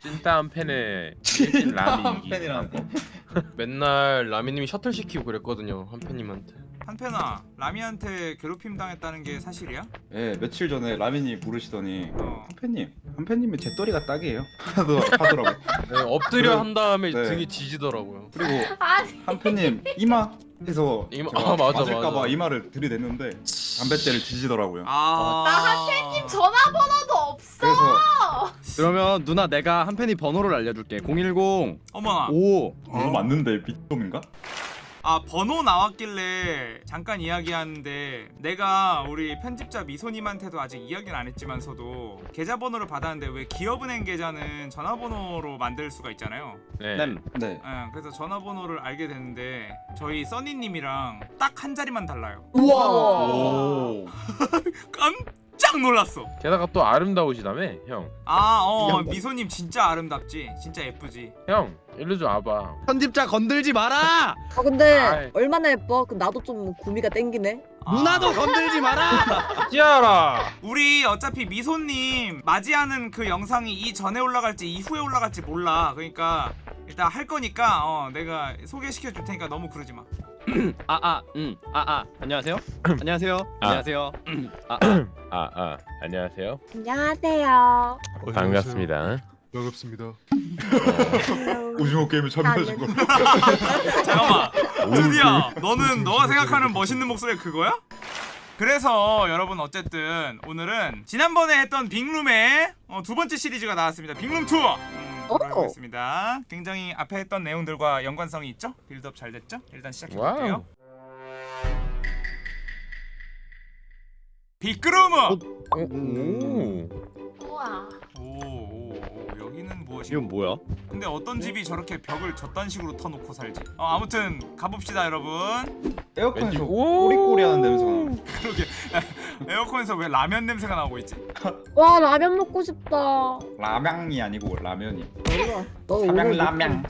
찐따 한 팬에 찐 라미 한 팬이라는 거. 맨날 라미님이 셔틀 시키고 그랬거든요 한 팬님한테 한편아 라미한테 괴롭힘 당했다는 게 사실이야? 예, 며칠 전에 라미님 부르시더니 어. 한팬님, 한팬님의 제떨이가 딱이에요. 하더- 하더라고. 네, 엎드려 한 다음에 네. 등이 지지더라고요 그리고 한팬님 이마 해서 이마- 제가 아, 맞아, 맞을까봐 맞아. 이마를 들이댔는데 담뱃재를 뒤지더라고요. 아. 나 한팬님 전화번호도 없어. 그러면 누나 내가 한 팬이 번호를 알려줄게 010 어머나. 5 이거 맞는데 미tom인가? 아 번호 나왔길래 잠깐 이야기하는데 내가 우리 편집자 미소님한테도 아직 이야기는 안 했지만서도 계좌번호를 받았는데 왜 기업은행 계좌는 전화번호로 만들 수가 있잖아요. 네. 램 네. 예, 그래서 전화번호를 알게 됐는데 저희 써니님이랑 딱 한 자리만 달라요. 오. 깜 짝 놀랐어. 게다가 또 아름다우시다며 형. 아, 어, 양반. 미소님 진짜 아름답지. 진짜 예쁘지. 형 일로 좀 와봐. 편집자 건들지 마라 아 근데 아이. 얼마나 예뻐? 그 나도 좀 구미가 땡기네. 아. 누나도 건들지 마라 찌아라. 우리 어차피 미소님 맞이하는 그 영상이 이전에 올라갈지 이후에 올라갈지 몰라. 그러니까 일단 할 거니까 어, 내가 소개시켜 줄 테니까 너무 그러지 마. 아아 음아아 안녕하세요 안녕하세요 아. 안녕하세요 아아 아, 아 안녕하세요. 안녕하세요. 반갑습니다. 반갑습니다 오징어 게임에 참여하신 거. 잠깐만. 드디어 너는 너가 생각하는 멋있는 목소리가 그거야? 그래서 여러분 어쨌든 오늘은 지난번에 했던 빅룸의 어, 두 번째 시리즈가 나왔습니다. 빅룸 투어. 음, 오. 돌아보겠습니다. 굉장히 앞에 했던 내용들과 연관성이 있죠? 빌드업 잘 됐죠? 일단 시작해 볼게요. 빅그루브. 오. 우와. 오, 오, 오, 여기는 무엇이고? 이건 뭐야 근데 어떤 집이 저렇게 벽을 저딴 식으로 터놓고 살지? 어, 아무튼 가봅시다 여러분. 에어컨에서. 꼬리꼬리하는 냄새가 나. 그러게 에어컨에서 왜 라면 냄새가 나고 있지? 와 라면 먹고 싶다. 라면이 아니고 라면이. 삼양 라면.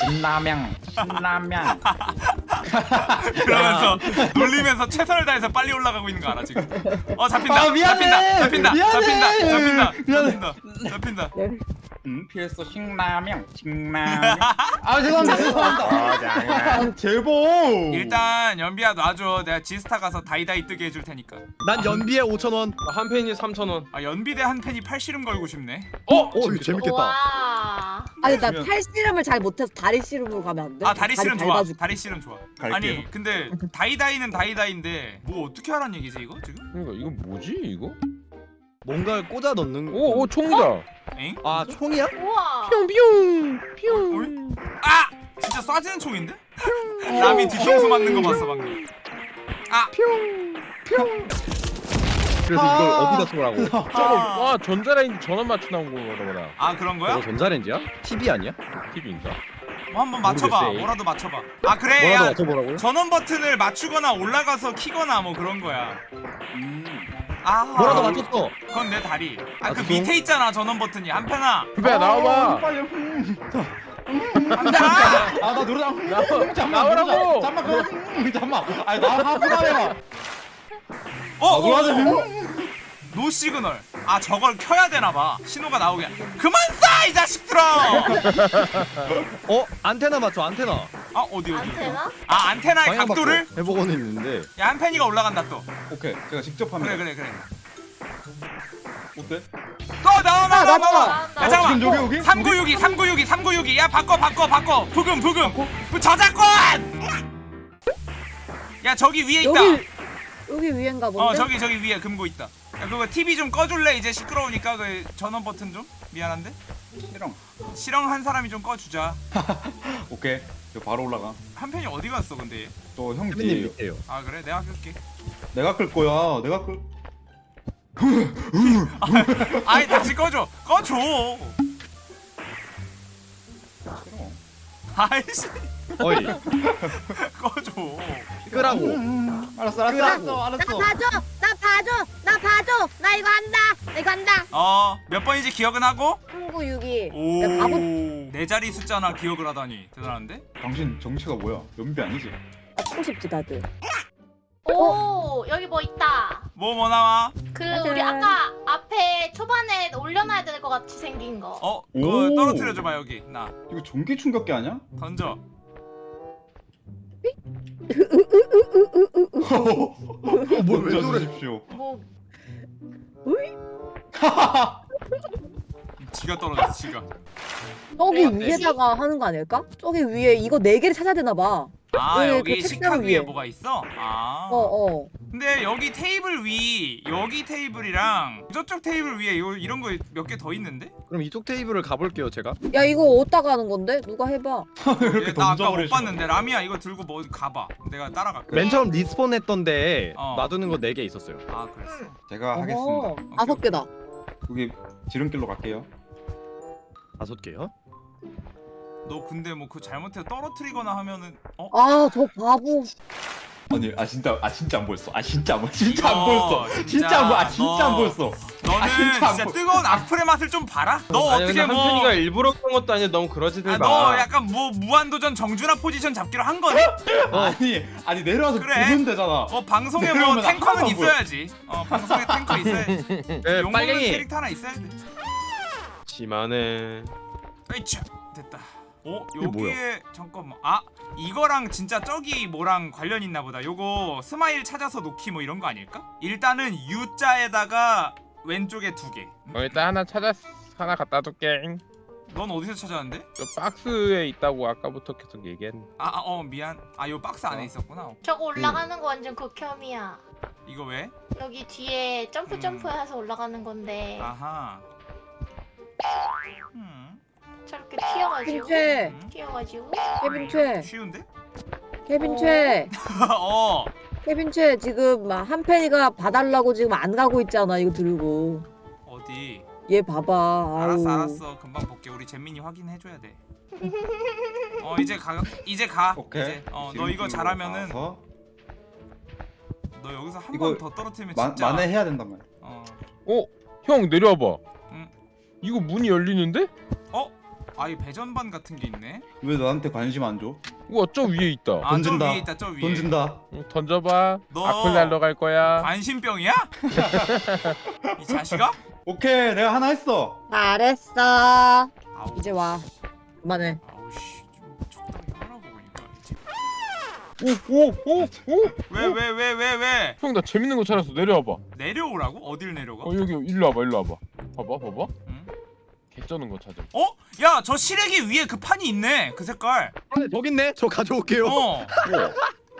진라면. 신라면. 그러면서 놀리면서 최선을 다해서 빨리 올라가고 있는 거 알아 지금? 어 잡힌다. 아, 미안해. 잡힌다. 잡힌다. 미안해. 잡힌다. 잡힌다. 미안해. 잡힌다. 잡힌다. 음, PS 신라면. 신라면. 아, 죄송합니다. 죄송합니다. 아 장난. 제보. 일단 연비야 놔줘. 내가 지스타 가서 다이다이 뜨게 해줄 테니까. 난 연비에 5천원 한 팬이 3,000원 아 연비 대 한 팬이 팔씨름 걸고 싶네. 어? 오 재밌겠다 와. 아니 나 그러면- 팔 씨름을 잘 못해서 다리 씨름으로 가면 안 돼? 아 다리 씨름 좋아. 다리 씨름 좋아. 갈게요. 아니 근데 다이다이는 다이다이인데 뭐 어떻게 하란 얘기지 이거 지금? 이거 이거 뭐지 이거? 뭔가를 꽂아 넣는 오, 오 총이다. 엥? 아 총이야? 우와. 뿅뿅 어이? 아! 진짜 쏴지는 총인데? 남이 뒤통수 맞는 거 봤어 방금 아! 그래서 이걸 어디다 쏘라고 저거 와 전자레인지 전원 맞춰 나온 거보다. 아 그런 거야? 저거 전자레인지야? TV 아니야? TV인가? 뭐 한번 맞춰봐 모르겠어. 뭐라도 맞춰봐 아 그래 뭐라도 야 맞춰보라고? 전원 버튼을 맞추거나 올라가서 키거나 뭐 그런 거야 음. 아 뭐라도 맞췄어 그건 내 다리 아그 아, 밑에 있잖아 전원 버튼이 한편아 나와봐. 빨리. 음. 한편아 아, 나 노래 장. 나와- 잠만 나오라고. 잠만 그럼. 음, 잠만. 아니, 나 하고만 해봐. 어? 어? 노래 어? 노 시그널 아 저걸 켜야 되나봐 신호가 나오게 그만 쏴 이 자식들아 어? 안테나 맞춰 안테나 아 어디 어디 안테나? 아 안테나의 각도를? 바꿔. 해보고는 있는데 야 한편이가 올라간다 또 오케이. 제가 직접 하면 그래 그래 그래 어때? 또 나와 나와 나와 나와. 야 잠깐만 여기 여기? 3962 3962 3962 야 바꿔 바꿔 바꿔 부금 부금 그 저작권 야 저기 위에 있다 여기 여기 위엔가 본데? 어 저기 저기 위에 금고 있다 야 그거 TV 좀 꺼줄래 이제 시끄러우니까 그 전원 버튼 좀 미안한데 싫어. 실형 한 사람이 좀 꺼주자 오케이. 저 바로 올라가. 한편이 어디 갔어 근데 저형 혜민님 뒤에 밑에요 아 그래 내가 끌게 내가 끌 거야. 내가 끌. 아이 다시 꺼줘 꺼줘 싫어. 아이씨 어이 꺼줘 끄라고 음, 알았어, 알았어, 알았어, 알았어. 나 봐줘. 나 봐줘. 나 봐줘. 나 이거 한다. 나 이거 한다. 어몇 번인지 기억은 하고 3962. 야, 가보. 오네 자리 숫자나 기억을 하다니 대단한데 당신 정체가 뭐야? 연비 아니지? 맞고 싶지 다들. 오 여기 뭐 있다. 뭐 뭐 나와 그 짜잔. 우리 아까 앞에 초반에 올려놔야 될 것 같이 생긴 거. 어 그거 오. 떨어뜨려줘봐 여기 나 이거 전기 충격기 아니야? 던져 뭐왜 던져 저래? 주십시오. 뭐 지가 떨어졌어 지가 저기 네. 위에다가 하는 거 아닐까? 저기 위에 이거 네 개를 찾아야 되나 봐. 아왜 여기 그 식탁 위에 위에. 뭐가 있어? 아 어 어. 근데 여기 테이블 위 여기 테이블이랑 저쪽 테이블 위에 요, 이런 거 몇 개 더 있는데? 그럼 이쪽 테이블을 가볼게요 제가. 야 이거 어디다가 하는 건데? 누가 해봐. 이렇게 얘, 나 아까 못. 봤는데 라미야 이거 들고 뭐 가봐 내가 따라갈게 맨 처음 respawn 했던데 어. 놔두는 거 4개 있었어요. 아 그랬어 제가 하겠습니다. 다섯 개다. 여기 지름길로 갈게요. 다섯 개요? 너 근데 뭐 그 잘못해서 떨어뜨리거나 하면은 어? 아 저 바보. 아니 아 진짜 아 진짜 안 보였어. 아 진짜 안 보였어. 진짜 안 보였어. 진짜 진짜 안 보여. 아 진짜 안 너- 보였어. 너는 아, 진짜 진짜, 안 보- 뜨거운 악플의 맛을 좀 봐라 너 아니, 어떻게 뭐 한편이가 일부러 그런 것도 아니야. 너무 그러지들 아, 마. 너 약간 뭐 무한도전 정준하 포지션 잡기로 한 거니? 아니 아니 내려와서 그래. 보면 되잖아. 어 방송에 뭐 탱커는 보여. 있어야지 어 방송에 탱커 있어야지 네, 빨갱이. 캐릭터 하나 있어야 돼 심하네. 으이차 됐다 어? 여기에 잠깐만 아 이거랑 진짜 저기 뭐랑 관련 있나 보다 요거 스마일 찾아서 놓기 뭐 이런 거 아닐까? 일단은 U자에다가 왼쪽에 두개넌 어, 일단 하나 찾았 하나 갖다 둘게. 어디서 찾았는데? 저 박스에 있다고 아까부터 계속 얘기했는데. 아어 미안 아 요 박스 안에 어. 있었구나 저거 올라가는 거 완전 극혐이야. 이거 왜? 여기 뒤에 점프 음. 점프해서 올라가는 건데 아하 음, 저렇게 튀어가지고 최. 음. 튀어가지고 케빈 최. 쉬운데? 케빈 최. 어 케빈 최 지금 막 한편이가 봐달라고 지금 안 가고 있잖아 이거 들고. 어디 얘 봐봐. 알았어. 알았어 금방 볼게 우리 잼민이 확인해줘야 돼어 이제 가 이제 가 오케이. 이제 어너 이거 잘하면은 가서 너 여기서 한 번 더 떨어뜨리면 마, 진짜 만회해야 된단 말이야. 어 어, 형 내려와봐. 응. 이거 문이 열리는데? 아이 배전반 같은 게 있네 왜 나한테 관심 안 줘? 우와 저 위에 있다. 아저 던진다. 위에 있다 저 위에 던진다. 응, 던져봐. 너- 악플 날러 갈 거야. 관심병이야? 이 자식아? 오케이 내가 하나 했어. 잘했어. 아우 이제 와. 그만해. 아우 씨좀 적당히 하라고 그러니까 이제 오오오 오. 왜 왜 왜 왜 왜? 형 나 재밌는 거 찾았어. 내려와봐. 내려오라고? 어딜 내려가? 어 여기 일로 와봐 일로 와봐. 봐봐 봐봐. 응? 개쩌는 거 찾아. 어? 야 저 시래기 위에 그 판이 있네 그 색깔 아, 저기 있네. 저 가져올게요. 어. 우와.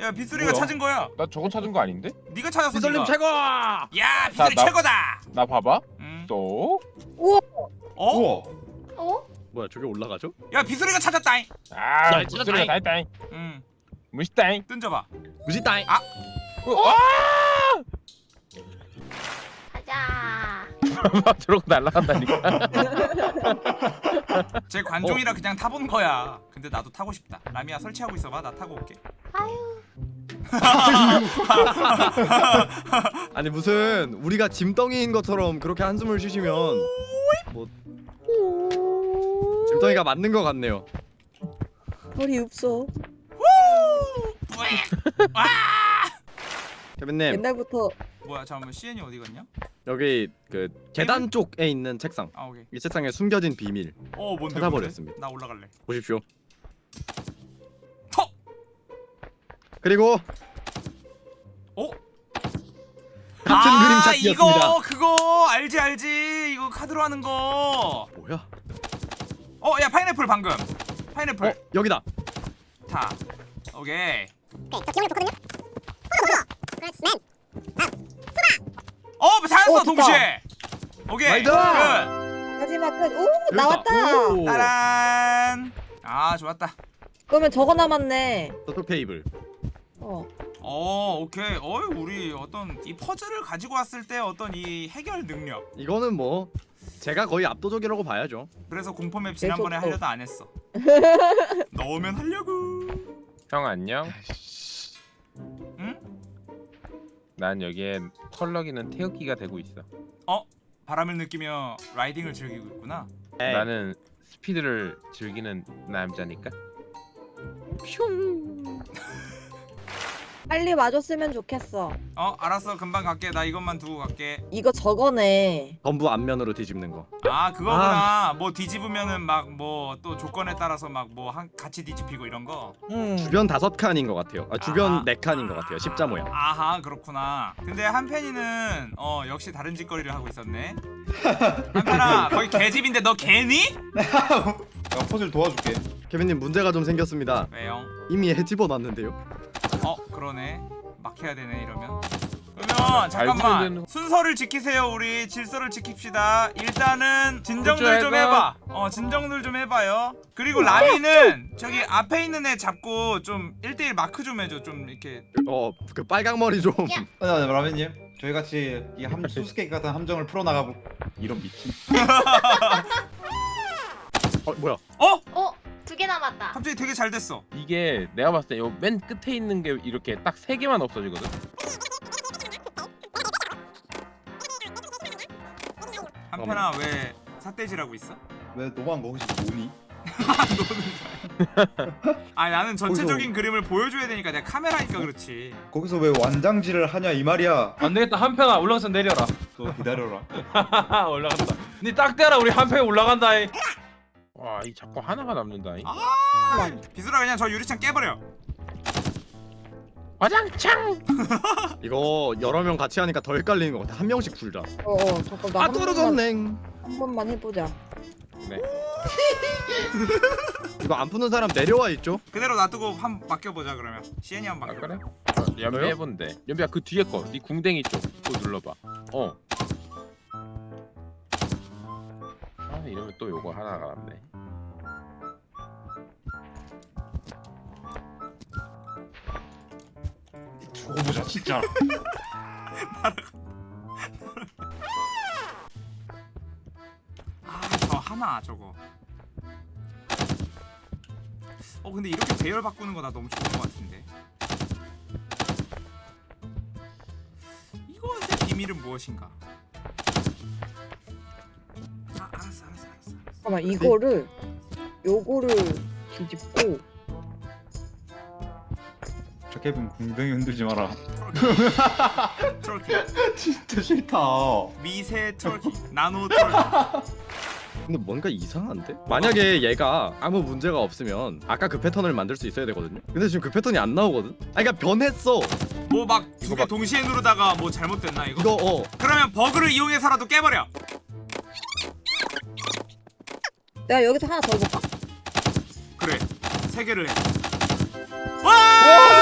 야 빗소리가 뭐야? 찾은 거야 나 저거 찾은 거 아닌데? 네가 찾았어 네가 최고! 야 빗소리 나- 최고다 나 봐봐. 응. 또. 어? 우와. 어? 뭐야 저게 올라가죠? 야 빗소리가 찾았다잉 아, 야, 무슨 찾았다잉. 소리가 다 했다잉. 응 무시다잉. 던져봐 무지다잉. 아. 어, 아! 가자. 막 들어고 날아간다니까. 제 어. 관종이라 그냥 타본 거야 근데 나도 타고 싶다 라미야 설치하고 있어봐 나 타고 올게 아유. 아니 무슨 우리가 짐덩이인 것처럼 그렇게 한숨을 쉬시면 뭐 짐덩이가 맞는 것 같네요. 허리 없어. 케빈님 옛날부터 뭐야 잠깐만 CN이 어디 갔냐? 여기 그 계단 쪽에 있는 책상. 아 오케이 이 책상에 숨겨진 비밀 어 뭔데 찾아버렸습니다. 뭔데? 나 올라갈래 보십시오. 턱! 그리고 어? 같은 그림 아 찾기였습니다. 이거 그거 알지 알지 이거 카드로 하는 거. 뭐야? 어 야 파인애플 방금. 파인애플 어 여기다. 타. 오케이. 어 찾았어 어, 됐다. 동시에. 오케이. 끝. 마지막 끝. 오 나왔다. 오. 따란. 아 좋았다. 그러면 저거 남았네. 저쪽 테이블. 어. 어 오케이. 어이 우리 어떤 이 퍼즐을 가지고 왔을 때 어떤 이 해결 능력. 이거는 뭐 제가 거의 압도적이라고 봐야죠. 그래서 공포맵 지난번에 계속 하려다 안 했어. 넣으면 하려고. 형 안녕. 난 여기에 펄럭이는 태극기가 되고 있어. 바람을 느끼며 라이딩을 즐기고 있구나. 에이, 나는 스피드를 즐기는 남자니까. 빨리 와줬으면 좋겠어. 어 알았어 금방 갈게 나 이것만 두고 갈게 이거 저거네. 전부 앞면으로 뒤집는 거. 아 그거구나 뭐 뒤집으면은 막 뭐 또 조건에 따라서 막 뭐 같이 뒤집히고 이런 거 음. 주변 다섯 칸인 것 같아요. 아, 주변 아하. 네 칸인 것 같아요. 십자 모양. 아하 그렇구나 근데 한편이는 어 역시 다른 짓거리를 하고 있었네 한편아 거기 개집인데 너 개니? 야 퍼즐 도와줄게. 케빈님 문제가 좀 생겼습니다. 왜요? 이미 해 집어 놨는데요. 어 그러네 막 해야 되네 이러면 그러면 잠깐만 되는- 순서를 지키세요 우리 질서를 지킵시다 일단은 진정들 좀 해봐. 어 진정들 좀 해봐요 그리고 라미는 저기 앞에 있는 애 잡고 좀 1대1 마크 좀 해줘 좀 이렇게 어, 그 빨강 머리 좀. 아니 아니 라면님 저희 같이 이 함 수수께끼 같은 함정을 풀어나가고 이런 미친. 어, 뭐야? 어? 어? 두 개 남았다. 갑자기 되게 잘 됐어 이게 내가 봤을 때 요 맨 끝에 있는 게 이렇게 딱 세 개만 없어지거든. 한편아 왜 삿대질하고 있어? 왜 너만 거기서 뭐니? 아 나는 전체적인 그림을 보여줘야 되니까 내가 카메라니까 그렇지 거기서 왜 완장질을 하냐 이 말이야. 안 되겠다 한편아 올라가서 내려라. 또 기다려라. 올라간다. 니딱 대라 우리 한편에 올라간다. 이. 와, 이 자꾸 하나가 남는다. 이. 아 비수라 그냥 저 유리창 깨버려 와장창. 이거 여러 명 같이 하니까 더 헷갈리는 것 같아. 한 명씩 굴자. 어, 어 잠깐 아 나한 번만, 떨어졌네. 한 번만 해보자. 네. 이거 안 푸는 사람 내려와 있죠? 그대로 놔두고 한 맡겨보자 그러면 시엔이 한 번 아 맡겨 그래? 어, 연비? 해본대. 연비야 그 뒤에 거, 네 궁뎅이 쪽 그거 눌러봐. 어. 아 이러면 또 요거 하나가 남네. 보자 진짜. 아저 하나 저거. 어 근데 이렇게 배열 바꾸는 거 나 너무 좋은 거 같은데. 이것의 비밀은 무엇인가? 아 알았어 알았어 알았어 알았어. 잠깐만 이거를 요거를 뒤집고 저 케빈 궁뎅이 흔들지 마라. 트롤끼 진짜 싫다. 미세 트롤끼 나노 트롤끼 근데 뭔가 이상한데? 만약에 얘가 아무 문제가 없으면 아까 그 패턴을 만들 수 있어야 되거든요? 근데 지금 그 패턴이 안 나오거든? 아 그러니까 변했어! 뭐 막 두개 막- 동시에 누르다가 뭐 잘못됐나 이거? 이거 어 그러면 버그를 이용해서라도 깨버려 내가 여기서 하나 더 해볼까? 그래 세 개를 해 와!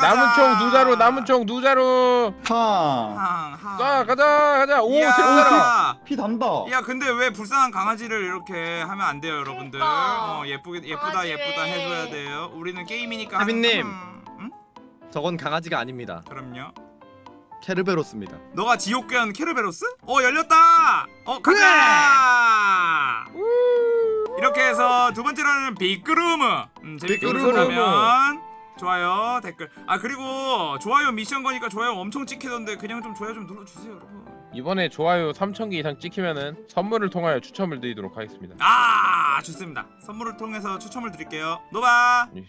남은 총 두 자루, 남은 총 두 자루. 팡. 자, 가자, 가자. 오, 이야. 피 단다. 야 근데 왜 불쌍한 강아지를 이렇게 하면 안 돼요 여러분들 그러니까. 어 예쁘게 예쁘다 강아지 예쁘다 왜. 해줘야 돼요 우리는 게임이니까 하빈님. 음, 응? 저건 강아지가 아닙니다 그럼요 케르베로스입니다 너가 지옥괴한 케르베로스? 어 열렸다 어 가자 이렇게 해서 두 번째로는 빅그루무 음, 재밌게 빅그루무. 보셨다면 좋아요 댓글. 아 그리고 좋아요 미션 거니까 좋아요 엄청 찍히던데 그냥 좀 좋아요 좀 눌러주세요 여러분. 이번에 좋아요 3,000개 이상 찍히면은 선물을 통하여 추첨을 드리도록 하겠습니다. 아 좋습니다. 선물을 통해서 추첨을 드릴게요. 노바! 이-